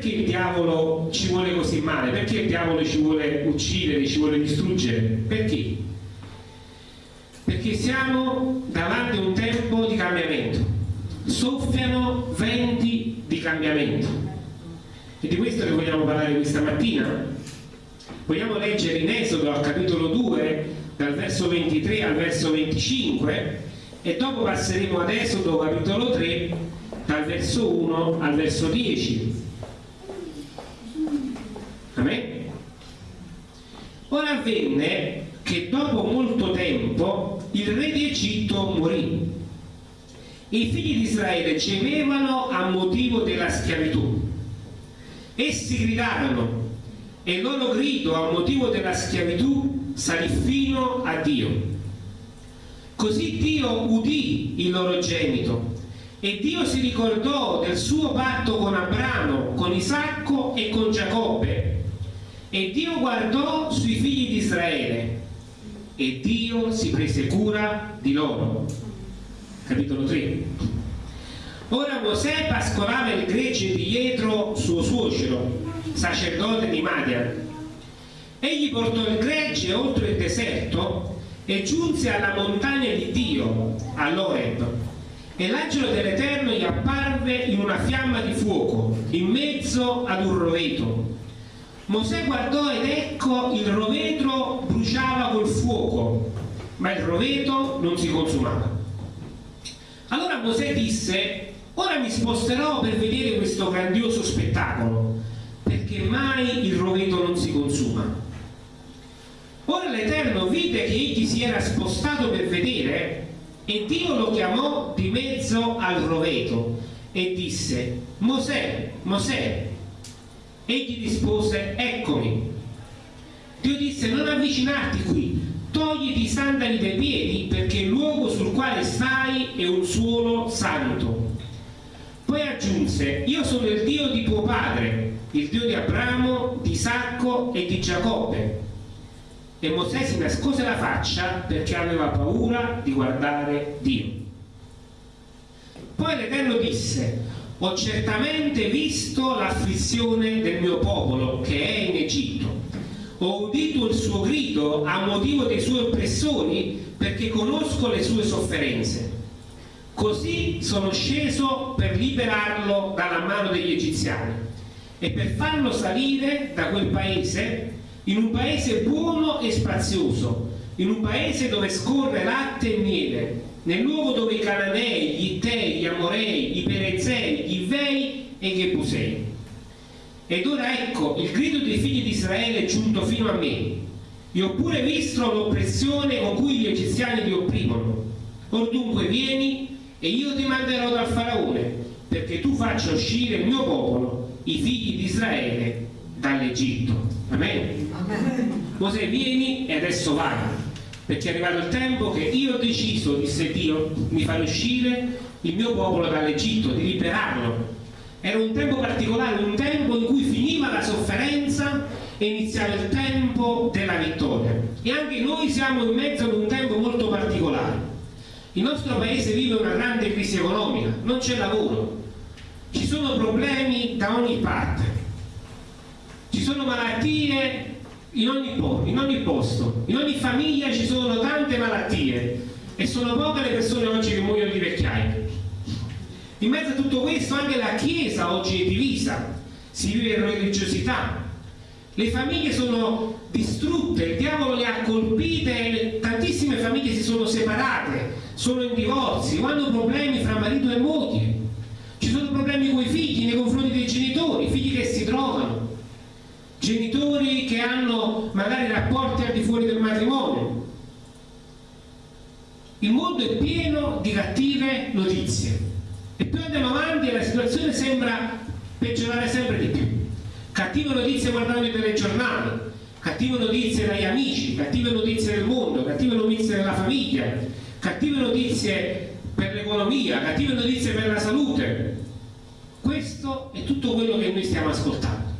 perché il diavolo ci vuole così male? Perché il diavolo ci vuole uccidere, ci vuole distruggere? Perché? Perché siamo davanti a un tempo di cambiamento. Soffiano venti di cambiamento. E di questo che vogliamo parlare questa mattina? Vogliamo leggere in Esodo al capitolo 2, dal verso 23 al verso 25, e dopo passeremo ad Esodo capitolo 3, dal verso 1 al verso 10 Amen? Ora avvenne che dopo molto tempo il re di Egitto morì i figli di Israele gemevano a motivo della schiavitù. Essi gridarono e il loro grido a motivo della schiavitù salì fino a Dio. Così Dio udì il loro gemito e Dio si ricordò del suo patto con Abramo, con Isacco e con Giacobbe e Dio guardò sui figli di Israele e Dio si prese cura di loro. Capitolo 3. Ora Mosè pascolava il gregge di Jetro, suo suocero, sacerdote di Madian. Egli portò il gregge oltre il deserto e giunse alla montagna di Dio, all'Oreb. E l'angelo dell'Eterno gli apparve in una fiamma di fuoco, in mezzo ad un roveto Mosè guardò ed ecco il rovetro bruciava col fuoco, ma il roveto non si consumava. Allora Mosè disse, ora mi sposterò per vedere questo grandioso spettacolo, perché mai il roveto non si consuma. Ora l'Eterno vide che egli si era spostato per vedere e Dio lo chiamò di mezzo al roveto e disse, Mosè, Mosè, Egli rispose, eccomi. Dio disse, non avvicinarti qui, togliti i sandali dai piedi, perché il luogo sul quale stai è un suolo santo. Poi aggiunse, io sono il Dio di tuo padre, il Dio di Abramo, di Isacco e di Giacobbe. E Mosè si nascose la faccia perché aveva paura di guardare Dio. Poi l'Eterno disse, ho certamente visto l'afflizione del mio popolo che è in Egitto. Ho udito il suo grido a motivo dei suoi oppressori perché conosco le sue sofferenze. Così sono sceso per liberarlo dalla mano degli egiziani e per farlo salire da quel paese in un paese buono e spazioso, in un paese dove scorre latte e miele, nel luogo dove i Cananei, gli Ittei, gli Amorei, i Perezei, e i Gebusei. Ed ora ecco, il grido dei figli di Israele è giunto fino a me. Io ho pure visto l'oppressione con cui gli egiziani li opprimono. Or dunque vieni e io ti manderò dal faraone, perché tu faccia uscire il mio popolo, i figli di Israele, dall'Egitto. Amen. Amen. Mosè vieni e adesso vai perché è arrivato il tempo che io ho deciso, disse Dio, di far uscire il mio popolo dall'Egitto, di liberarlo. Era un tempo particolare, un tempo in cui finiva la sofferenza e iniziava il tempo della vittoria. E anche noi siamo in mezzo ad un tempo molto particolare. Il nostro paese vive una grande crisi economica, non c'è lavoro, ci sono problemi da ogni parte, ci sono malattie in ogni, in ogni posto, in ogni famiglia ci sono tante malattie e sono poche le persone oggi che muoiono di vecchiaia. In mezzo a tutto questo anche la Chiesa oggi è divisa, si vive in religiosità, le famiglie sono distrutte, il diavolo le ha colpite, tantissime famiglie si sono separate, sono in divorzi, hanno problemi fra marito e moglie, ci sono problemi con i figli nei confronti dei genitori, figli che si trovano, genitori che hanno magari rapporti al di fuori del matrimonio. Il mondo è pieno di cattive notizie andiamo avanti e la situazione sembra peggiorare sempre di più. Cattive notizie guardando i telegiornali, cattive notizie dagli amici, cattive notizie del mondo, cattive notizie della famiglia, cattive notizie per l'economia, cattive notizie per la salute. Questo è tutto quello che noi stiamo ascoltando.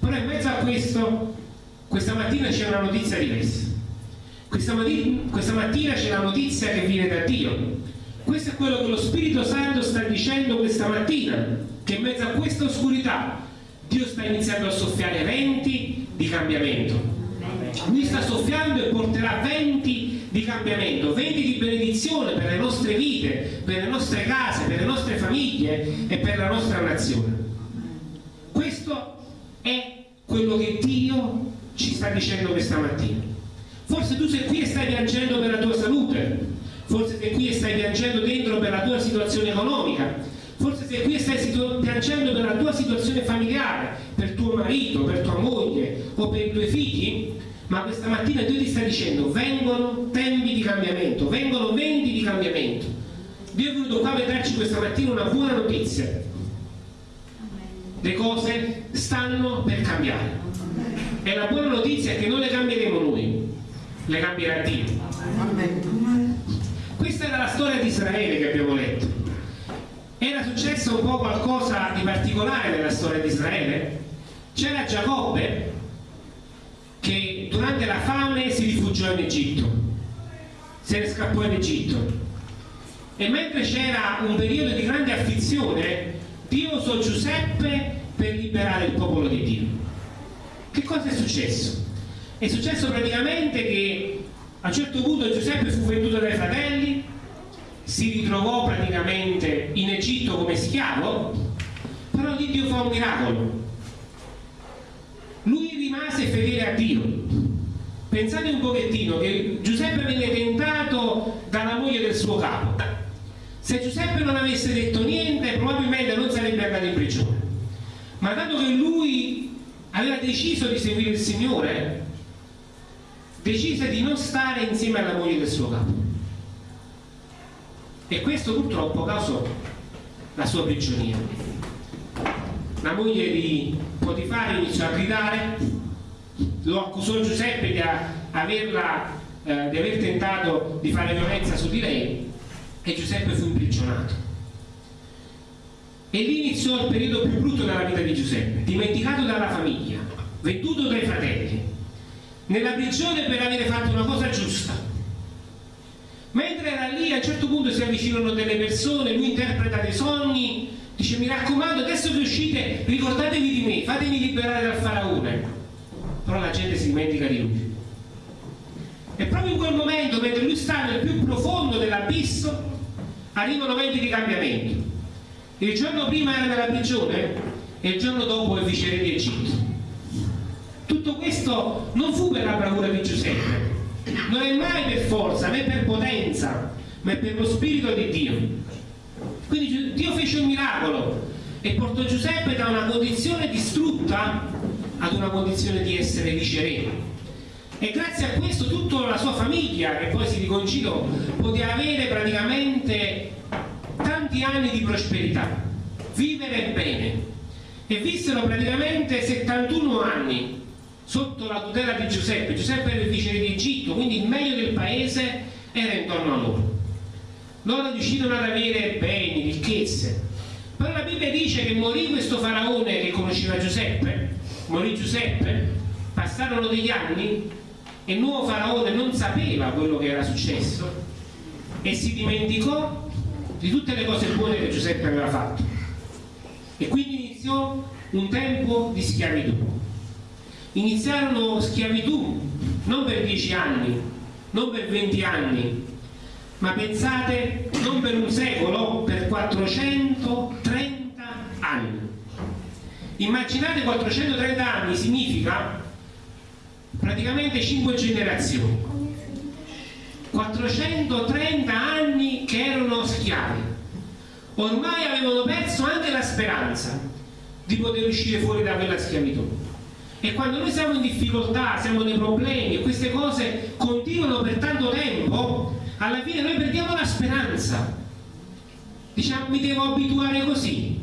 Però in mezzo a questo, questa mattina c'è una notizia diversa. Questa, questa mattina c'è la notizia che viene da Dio. Questo è quello che lo Spirito Santo sta dicendo questa mattina, che in mezzo a questa oscurità, Dio sta iniziando a soffiare venti di cambiamento. Lui sta soffiando e porterà venti di cambiamento, venti di benedizione per le nostre vite, per le nostre case, per le nostre famiglie e per la nostra nazione. Questo è quello che Dio ci sta dicendo questa mattina. Forse tu sei qui e stai piangendo per la tua salute, forse sei qui e stai piangendo dentro per la tua situazione economica, forse sei qui e stai piangendo per la tua situazione familiare, per tuo marito, per tua moglie o per i tuoi figli, ma questa mattina Dio ti sta dicendo vengono tempi di cambiamento, vengono venti di cambiamento. Dio è venuto qua per darci questa mattina una buona notizia. Le cose stanno per cambiare. E la buona notizia è che non le cambieremo noi, le cambierà Dio. Questa era la storia di Israele che abbiamo letto. Era successo un po' qualcosa di particolare nella storia di Israele? C'era Giacobbe che durante la fame si rifugiò in Egitto, se ne scappò in Egitto. E mentre c'era un periodo di grande afflizione, Dio usò Giuseppe per liberare il popolo di Dio. Che cosa è successo? È successo praticamente che a un certo punto Giuseppe fu venduto dai fratelli, si ritrovò praticamente in Egitto come schiavo, però Dio fa un miracolo lui rimase fedele a Dio. Pensate un pochettino che Giuseppe venne tentato dalla moglie del suo capo. Se Giuseppe non avesse detto niente, probabilmente non sarebbe andato in prigione. Ma dato che lui aveva deciso di seguire il Signore, decise di non stare insieme alla moglie del suo capo. E questo purtroppo causò la sua prigionia. La moglie di Potifare iniziò a gridare, lo accusò Giuseppe di, averla, eh, di aver tentato di fare violenza su di lei e Giuseppe fu imprigionato. E lì iniziò il periodo più brutto della vita di Giuseppe, dimenticato dalla famiglia, venduto dai fratelli, nella prigione per aver fatto una cosa giusta. Mentre era lì, a un certo punto si avvicinano delle persone, lui interpreta dei sogni Dice, mi raccomando, adesso che uscite, ricordatevi di me, fatemi liberare dal faraone. Però la gente si dimentica di lui. E proprio in quel momento, mentre lui sta nel più profondo dell'abisso, arrivano venti di cambiamento. Il giorno prima era nella prigione e il giorno dopo è viceré di Egitto. Tutto questo non fu per la bravura di Giuseppe, non è mai per forza né per potenza, ma è per lo spirito di Dio. Quindi Dio fece un miracolo e portò Giuseppe da una condizione distrutta ad una condizione di essere viceré. E grazie a questo tutta la sua famiglia, che poi si riconciliò, poteva avere praticamente tanti anni di prosperità, vivere bene. E vissero praticamente 71 anni sotto la tutela di Giuseppe. Giuseppe era il viceré di Egitto, quindi il meglio del paese era intorno a loro loro riuscirono ad avere beni, ricchezze. Però la Bibbia dice che morì questo faraone che conosceva Giuseppe, morì Giuseppe, passarono degli anni e il nuovo faraone non sapeva quello che era successo e si dimenticò di tutte le cose buone che Giuseppe aveva fatto. E quindi iniziò un tempo di schiavitù. Iniziarono schiavitù non per dieci anni, non per venti anni, ma pensate non per un secolo, per 430 anni. Immaginate 430 anni significa praticamente 5 generazioni. 430 anni che erano schiavi. Ormai avevano perso anche la speranza di poter uscire fuori da quella schiavitù. E quando noi siamo in difficoltà, siamo nei problemi e queste cose continuano per tanto tempo, alla fine noi perdiamo la speranza. Diciamo mi devo abituare così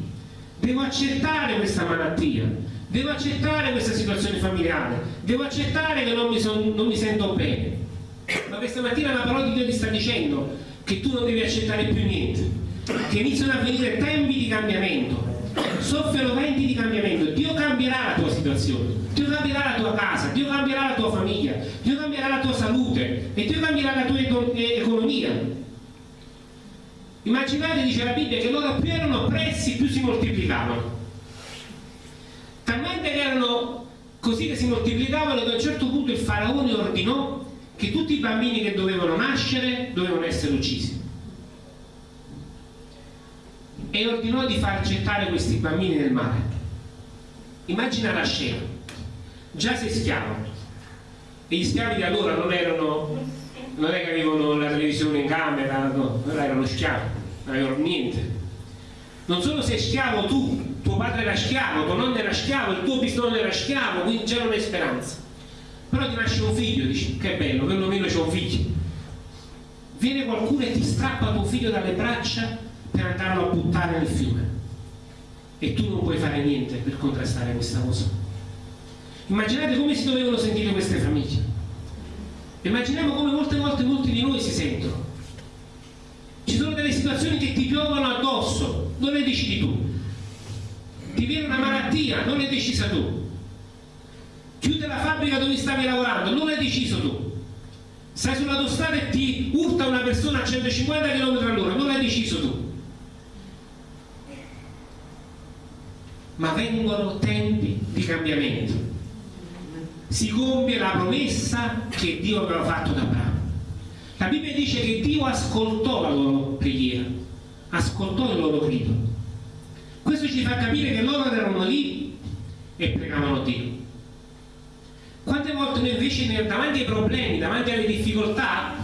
devo accettare questa malattia devo accettare questa situazione familiare devo accettare che non mi, son, non mi sento bene. Ma questa mattina la parola di Dio ti sta dicendo che tu non devi accettare più niente che iniziano a venire tempi di cambiamento soffiano venti di cambiamento Dio cambierà la tua situazione cambierà la tua casa Dio cambierà la tua famiglia Dio cambierà la tua salute e Dio cambierà la tua economia. Immaginate dice la Bibbia che loro più erano oppressi più si moltiplicavano. Talmente così che si moltiplicavano ad un certo punto il faraone ordinò che tutti i bambini che dovevano nascere dovevano essere uccisi. E ordinò di far gettare questi bambini nel mare. Immagina la scena già sei schiavo e gli schiavi di allora non erano non è che avevano la televisione in camera no, erano schiavi non avevano niente non solo sei schiavo tu tuo padre era schiavo, tuo nonno era schiavo, il tuo bisnonno era schiavo, quindi c'era una speranza. Però ti nasce un figlio, dici che bello, perlomeno c'è un figlio. Viene qualcuno e ti strappa tuo figlio dalle braccia per andarlo a buttare nel fiume. E tu non puoi fare niente per contrastare questa cosa. Immaginate come si dovevano sentire queste famiglie. Immaginiamo come molte volte molti di noi si sentono. Ci sono delle situazioni che ti piovono addosso, non le decidi tu ti viene una malattia, non l'hai decisa tu. Chiude la fabbrica dove stavi lavorando, non l'hai deciso tu. Stai sull'autostrada e ti urta una persona a 150 km all'ora, non l'hai deciso tu. Ma vengono tempi di cambiamento. Si compie la promessa che Dio aveva fatto ad Abramo. La Bibbia dice che Dio ascoltò la loro preghiera, ascoltò il loro grido questo ci fa capire che loro erano lì e pregavano Dio. Quante volte noi invece davanti ai problemi, davanti alle difficoltà,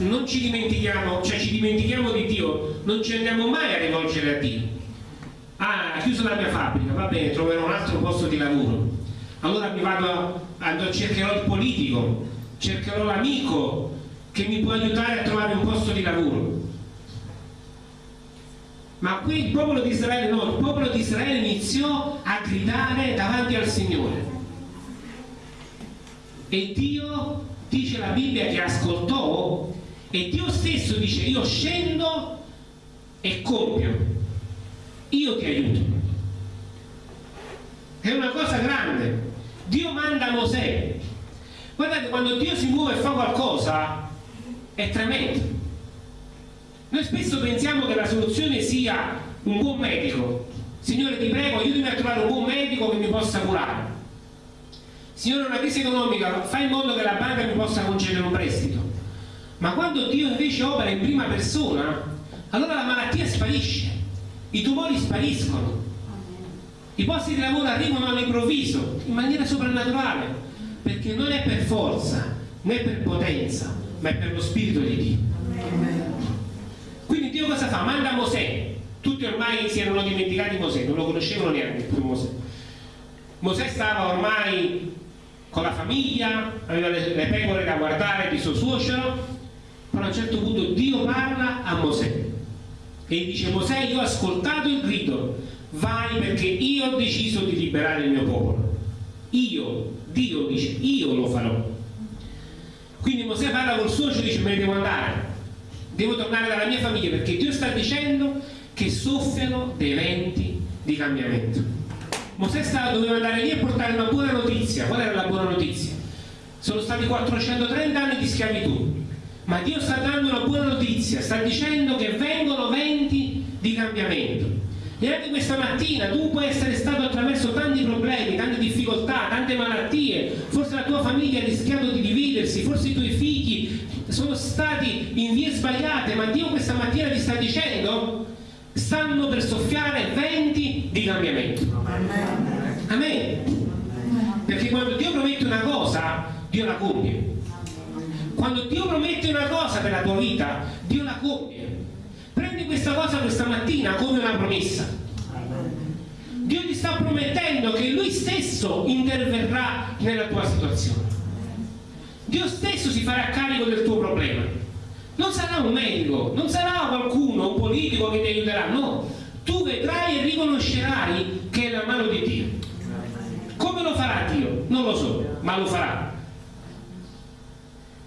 non ci dimentichiamo, cioè ci dimentichiamo di Dio, non ci andiamo mai a rivolgere a Dio. Ah, ha chiuso la mia fabbrica, va bene, troverò un altro posto di lavoro. Allora mi vado, a, cercherò il politico, cercherò l'amico che mi può aiutare a trovare un posto di lavoro ma qui il popolo di Israele no, il popolo di Israele iniziò a gridare davanti al Signore. E Dio, dice la Bibbia, che ascoltò, e Dio stesso dice, io scendo e compio, io ti aiuto. È una cosa grande. Dio manda Mosè. Guardate, quando Dio si muove e fa qualcosa, è tremendo noi spesso pensiamo che la soluzione sia un buon medico. Signore ti prego, aiutami a trovare un buon medico che mi possa curare. Signore, una crisi economica, fai in modo che la banca mi possa concedere un prestito. Ma quando Dio invece opera in prima persona, allora la malattia sparisce, i tumori spariscono, i posti di lavoro arrivano all'improvviso, in maniera soprannaturale, perché non è per forza né per potenza, ma è per lo Spirito di Dio. Quindi Dio cosa fa? Manda Mosè. Tutti ormai si erano dimenticati Mosè, non lo conoscevano neanche più Mosè. Mosè stava ormai con la famiglia, aveva le, pecore da guardare di suo suocero, però a un certo punto Dio parla a Mosè e dice Mosè io ho ascoltato il grido, vai perché io ho deciso di liberare il mio popolo. Io, Dio dice, io lo farò. Quindi Mosè parla col suocero e dice me ne devo andare devo tornare dalla mia famiglia perché Dio sta dicendo che soffiano dei venti di cambiamento. Mosè stava, doveva andare lì e portare una buona notizia. Qual era la buona notizia? Sono stati 430 anni di schiavitù, ma Dio sta dando una buona notizia, sta dicendo che vengono venti di cambiamento. E anche questa mattina tu puoi essere stato attraverso tanti problemi, tante difficoltà, tante malattie, forse la tua famiglia ha rischiato di dividersi, forse i tuoi figli sono stati in vie sbagliate, ma Dio questa mattina ti sta dicendo stanno per soffiare venti di cambiamento. Amen. Perché quando Dio promette una cosa, Dio la compie. Quando Dio promette una cosa per la tua vita, Dio la compie. Questa cosa questa mattina come una promessa. Dio ti sta promettendo che Lui stesso interverrà nella tua situazione. Dio stesso si farà carico del tuo problema. Non sarà un medico, non sarà qualcuno, un politico che ti aiuterà, no. Tu vedrai e riconoscerai che è la mano di Dio. Come lo farà Dio? Non lo so, ma lo farà.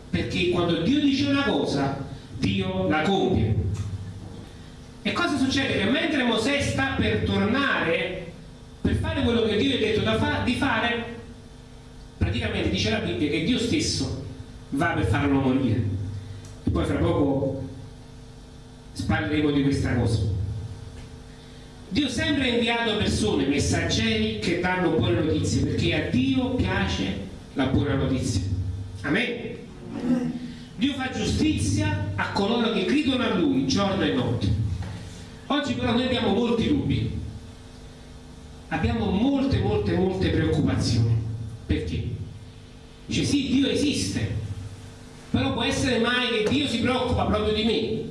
Perché quando Dio dice una cosa, Dio la compie. E cosa succede? Che mentre Mosè sta per tornare, per fare quello che Dio gli ha detto fa di fare, praticamente dice la Bibbia che Dio stesso va per farlo morire e poi fra poco parleremo di questa cosa Dio sempre ha inviato persone, messaggeri che danno buone notizie, perché a Dio piace la buona notizia. Amen. Dio fa giustizia a coloro che gridano a Lui giorno e notte. Oggi però noi abbiamo molti dubbi, abbiamo molte, molte, molte preoccupazioni. Perché? Dice sì, Dio esiste, però può essere mai che Dio si preoccupa proprio di me?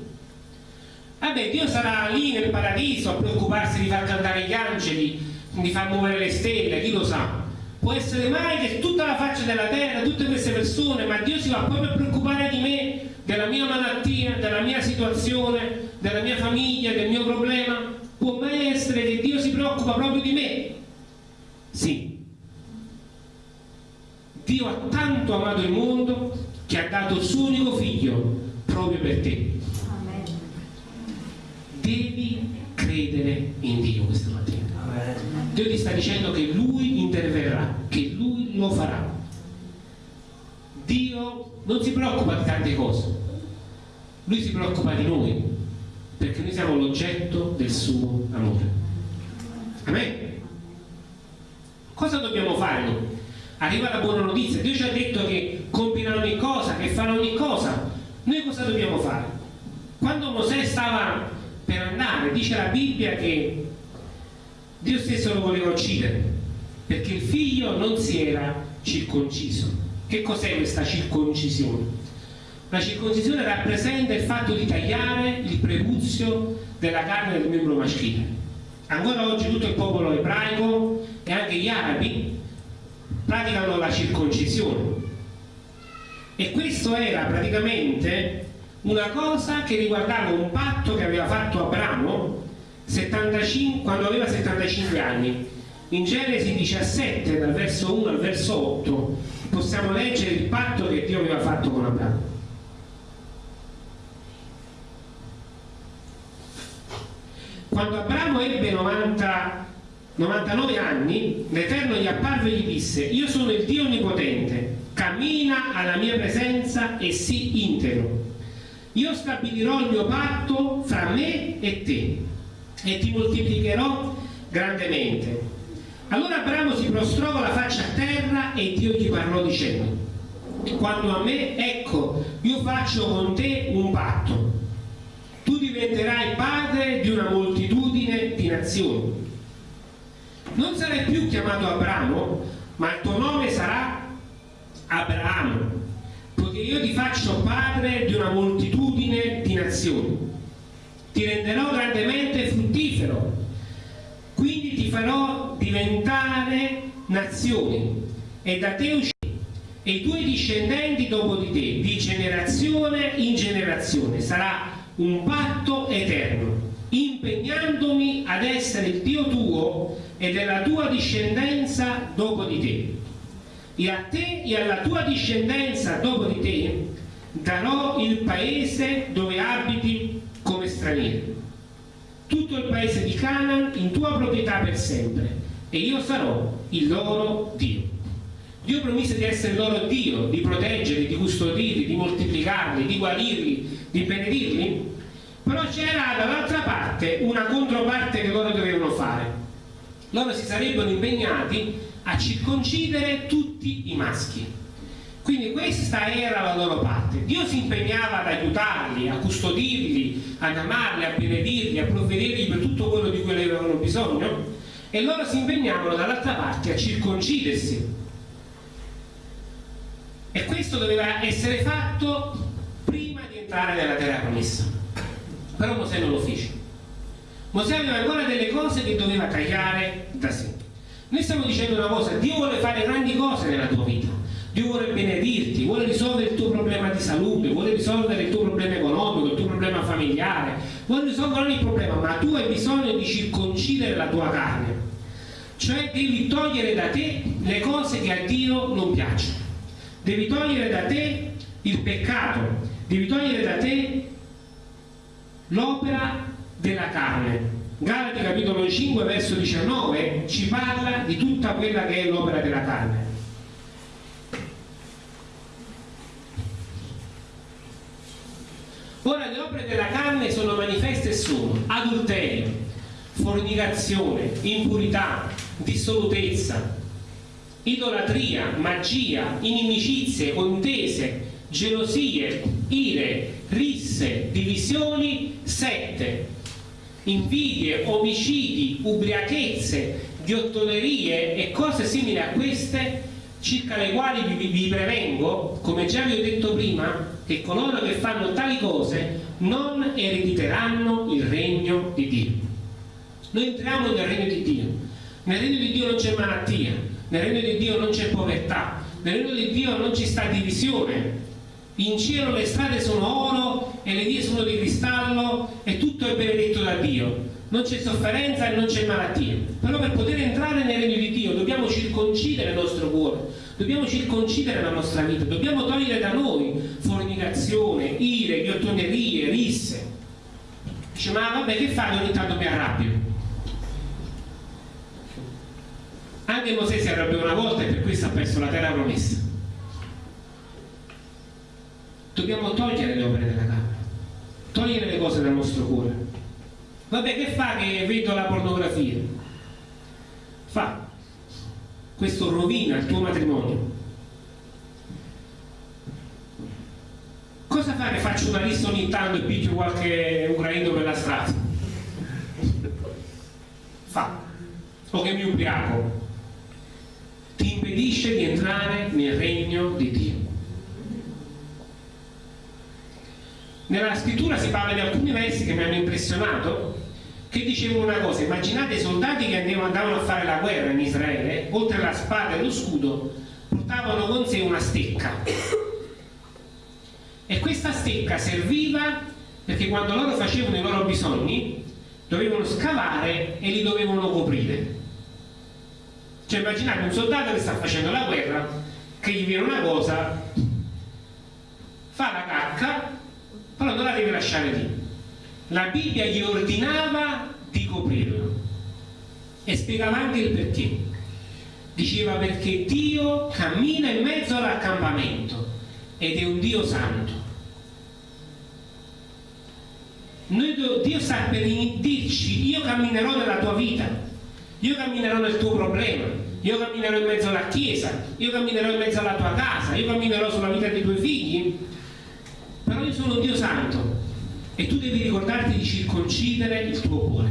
Vabbè, Dio sarà lì nel paradiso a preoccuparsi di far cantare gli angeli, di far muovere le stelle, chi lo sa. Può essere mai che tutta la faccia della terra, tutte queste persone, ma Dio si va proprio a preoccupare di me, della mia malattia, della mia situazione, della mia famiglia, del mio problema? Può mai essere che Dio si preoccupa proprio di me? Sì. Dio ha tanto amato il mondo che ha dato il suo unico figlio proprio per te devi credere in Dio questa mattina. Dio ti sta dicendo che Lui interverrà, che Lui lo farà. Dio non si preoccupa di tante cose, Lui si preoccupa di noi, perché noi siamo l'oggetto del suo amore. Amen. Cosa dobbiamo fare noi? Arriva la buona notizia, Dio ci ha detto che compirà ogni cosa, che farà ogni cosa. Noi cosa dobbiamo fare? Quando Mosè stava per andare. Dice la Bibbia che Dio stesso lo voleva uccidere perché il figlio non si era circonciso. Che cos'è questa circoncisione? La circoncisione rappresenta il fatto di tagliare il prepuzio della carne del membro maschile. Ancora oggi tutto il popolo ebraico e anche gli arabi praticano la circoncisione. E questo era praticamente una cosa che riguardava un patto che aveva fatto Abramo 75, quando aveva 75 anni. In Genesi 17, dal verso 1 al verso 8, possiamo leggere il patto che Dio aveva fatto con Abramo. Quando Abramo ebbe 90, 99 anni, l'Eterno gli apparve e gli disse, io sono il Dio Onnipotente, cammina alla mia presenza e sii integro io stabilirò il mio patto fra me e te e ti moltiplicherò grandemente. Allora Abramo si prostrò con la faccia a terra e Dio gli parlò dicendo, quando a me, ecco, io faccio con te un patto. Diventerai padre di una moltitudine di nazioni. Non sarai più chiamato Abramo, ma il tuo nome sarà Abramo poiché io ti faccio padre di una moltitudine di nazioni. Ti renderò grandemente fruttifero, quindi ti farò diventare nazioni e da te uscirà e i tuoi discendenti dopo di te, di generazione in generazione. Sarà un patto eterno, impegnandomi ad essere il Dio tuo e della tua discendenza dopo di te. E a te e alla tua discendenza dopo di te darò il paese dove abiti come straniero. Tutto il paese di Canaan in tua proprietà per sempre e io sarò il loro Dio Dio promise di essere loro Dio di proteggerli, di custodirli, di moltiplicarli, di guarirli, di benedirli però c'era dall'altra parte una controparte che loro dovevano fare loro si sarebbero impegnati a circoncidere tutti i maschi. Quindi questa era la loro parte. Dio si impegnava ad aiutarli, a custodirli, ad amarli, a benedirli, a provvedergli per tutto quello di cui avevano bisogno e loro si impegnavano dall'altra parte a circoncidersi. Questo doveva essere fatto prima di entrare nella terra promessa. Però Mosè non lo fece. Mosè aveva ancora delle cose che doveva tagliare da sé. Noi stiamo dicendo una cosa, Dio vuole fare grandi cose nella tua vita, Dio vuole benedirti, vuole risolvere il tuo problema di salute, vuole risolvere il tuo problema economico, il tuo problema familiare, vuole risolvere ogni problema, ma tu hai bisogno di circoncidere la tua carne, cioè devi togliere da te le cose che a Dio non piacciono, devi togliere da te il peccato, devi togliere da te l'opera della carne, Galati capitolo 5 verso 19 ci parla di tutta quella che è l'opera della carne. Ora le opere della carne sono manifeste e sono adulterio, fornicazione, impurità, dissolutezza, idolatria, magia, inimicizie, contese, gelosie, ire, risse, divisioni, sette, invidie, omicidi, ubriachezze, ghiottonerie e cose simili a queste, circa le quali vi, vi prevengo, come già vi ho detto prima, che coloro che fanno tali cose non erediteranno il regno di Dio. Noi entriamo nel regno di Dio. Nel regno di Dio non c'è malattia, nel regno di Dio non c'è povertà, nel regno di Dio non ci sta divisione. In cielo le strade sono oro e le vie sono di cristallo e tutto è benedetto da Dio. Non c'è sofferenza e non c'è malattia. Però per poter entrare nel regno di Dio dobbiamo circoncidere il nostro cuore, dobbiamo circoncidere la nostra vita, dobbiamo togliere da noi fornicazione, ire, ghiottonerie, risse. Dice, ma vabbè che fai ogni tanto mi arrabbio? Anche Mosè si arrabbiò una volta e per questo ha perso la terra promessa. Dobbiamo togliere le opere della carne, togliere le cose dal nostro cuore. Vabbè, che fa che vedo la pornografia? Fa. Questo rovina il tuo matrimonio. Cosa fa che faccio una lista ogni tanto e picchio qualche ucraino per la strada? Fa. O che mi ubriaco ti impedisce di entrare nel regno di Dio. Nella scrittura si parla di alcuni versi che mi hanno impressionato che dicevano una cosa, immaginate i soldati che andavano a fare la guerra in Israele, oltre alla spada e lo scudo, portavano con sé una stecca. E questa stecca serviva perché quando loro facevano i loro bisogni dovevano scavare e li dovevano coprire. Cioè immaginate un soldato che sta facendo la guerra, che gli viene una cosa, fa la cacca, però non la deve lasciare lì. La Bibbia gli ordinava di coprirlo e spiegava anche il perché. Diceva perché Dio cammina in mezzo all'accampamento ed è un Dio santo. Noi, Dio sta per dirci io camminerò nella tua vita io camminerò nel tuo problema, io camminerò in mezzo alla chiesa, io camminerò in mezzo alla tua casa, io camminerò sulla vita dei tuoi figli, però io sono Dio Santo. E tu devi ricordarti di circoncidere il tuo cuore,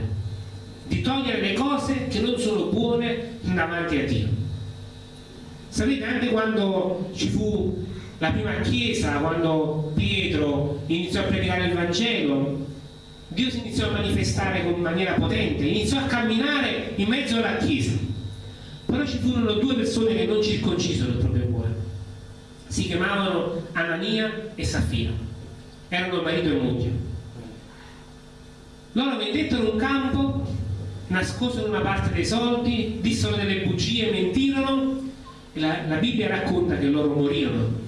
di togliere le cose che non sono buone davanti a Dio. Sapete anche quando ci fu la prima chiesa, quando Pietro iniziò a predicare il Vangelo, Dio si iniziò a manifestare in maniera potente, iniziò a camminare in mezzo alla Chiesa. Però ci furono due persone che non circoncisero il proprio cuore. Si chiamavano Anania e Safira. Erano marito e moglie. Loro vendettero un campo, nascosero una parte dei soldi, dissero delle bugie, mentirono. La, la Bibbia racconta che loro morirono.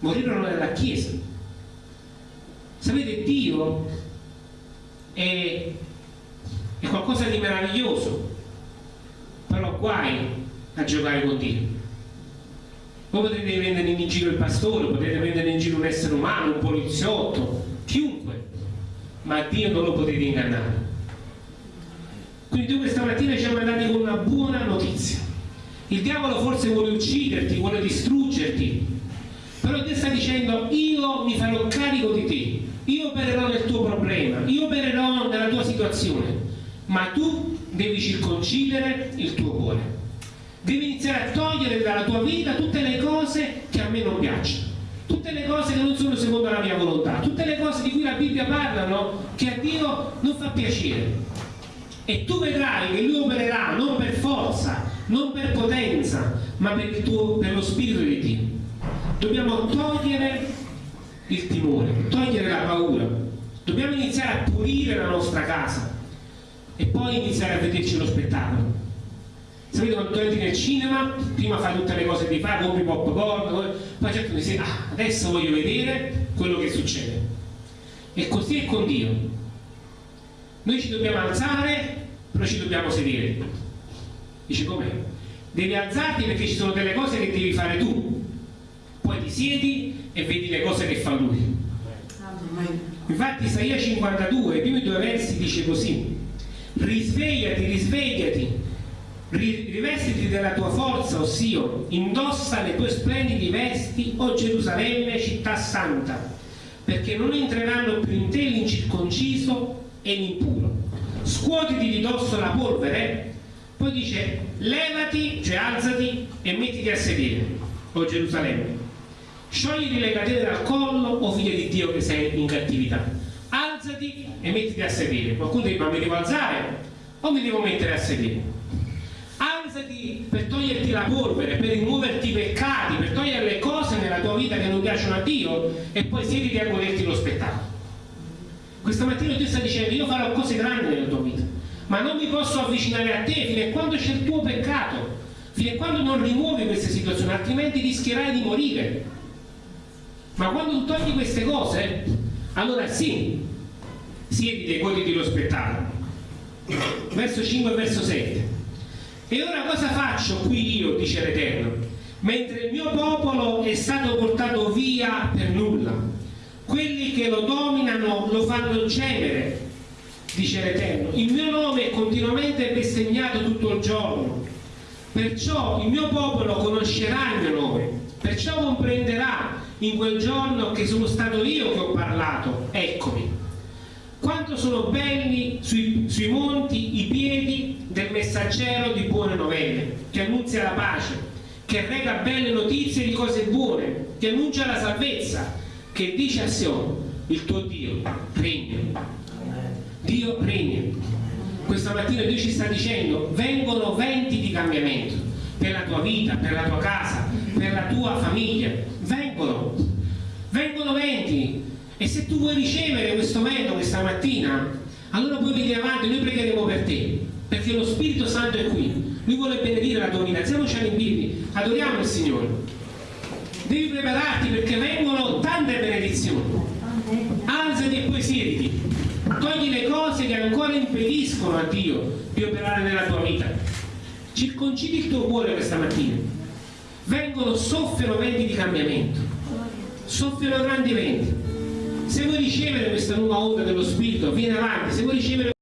Morirono nella Chiesa. Sapete, Dio è, è qualcosa di meraviglioso, però guai a giocare con Dio. Voi potete prendere in giro il pastore, potete prendere in giro un essere umano, un poliziotto, chiunque, ma Dio non lo potete ingannare. Quindi tu questa mattina ci hai mandati con una buona notizia. Il diavolo forse vuole ucciderti, vuole distruggerti, però Dio sta dicendo io mi farò carico di te io opererò nel tuo problema, io opererò nella tua situazione, ma tu devi circoncidere il tuo cuore. Devi iniziare a togliere dalla tua vita tutte le cose che a me non piacciono, tutte le cose che non sono secondo la mia volontà, tutte le cose di cui la Bibbia parla no? che a Dio non fa piacere. E tu vedrai che Lui opererà non per forza, non per potenza, ma per, tuo, per lo Spirito di Dio. Dobbiamo togliere il timore, togliere la paura. Dobbiamo iniziare a pulire la nostra casa e poi iniziare a vederci lo spettacolo. Sapete quando entri nel cinema, prima fai tutte le cose che fai, compri popcorn, poi certo dici, ah, adesso voglio vedere quello che succede. E così è con Dio. Noi ci dobbiamo alzare, però ci dobbiamo sedere. Dice com'è? Devi alzarti perché ci sono delle cose che devi fare tu. Poi ti siedi e vedi le cose che fa lui. Infatti Isaia 52, i primi due versi dice così, risvegliati, risvegliati, rivestiti della tua forza, ossia indossa le tue splendidi vesti, o Gerusalemme, città santa, perché non entreranno più in te l'incirconciso e l'impuro. Scuotiti di dosso la polvere, poi dice levati, cioè alzati e mettiti a sedere, o Gerusalemme. Sciogliti le catene dal collo, o figlio di Dio che sei in cattività. Alzati e mettiti a sedere. Qualcuno dice, ma mi devo alzare o mi devo mettere a sedere? Alzati per toglierti la polvere, per rimuoverti i peccati, per togliere le cose nella tua vita che non piacciono a Dio e poi siediti a goderti lo spettacolo. Questa mattina Dio sta dicendo, io farò cose grandi nella tua vita, ma non mi posso avvicinare a te fino a quando c'è il tuo peccato, fino a quando non rimuovi queste situazioni, altrimenti rischierai di morire. Ma quando tu togli queste cose, allora sì, siediti e goditi lo spettacolo. Verso 5 e verso 7. E ora cosa faccio qui io, dice l'Eterno, mentre il mio popolo è stato portato via per nulla? Quelli che lo dominano lo fanno gemere, dice l'Eterno. Il mio nome è continuamente bestemmiato tutto il giorno. Perciò il mio popolo conoscerà il mio nome, perciò comprenderà in quel giorno che sono stato io che ho parlato, eccomi. Quanto sono belli sui, sui monti i piedi del messaggero di buone novelle, che annunzia la pace, che reca belle notizie di cose buone, che annuncia la salvezza, che dice a Sion, il tuo Dio regna. Dio regna. Questa mattina Dio ci sta dicendo, vengono venti di cambiamento per la tua vita, per la tua casa, per la tua famiglia. Vengono. E se tu vuoi ricevere questo vento questa mattina, allora puoi venire avanti, noi pregheremo per te, perché lo Spirito Santo è qui. Lui vuole benedire la tua vita. Alziamoci piedi, adoriamo il Signore. Devi prepararti perché vengono tante benedizioni. Alzati e poi siediti. Togli le cose che ancora impediscono a Dio di operare nella tua vita. Circoncidi il tuo cuore questa mattina. Vengono, soffiano venti di cambiamento. Soffiano grandi venti. Se vuoi ricevere questa nuova onda dello Spirito, vieni avanti. Se vuoi ricevere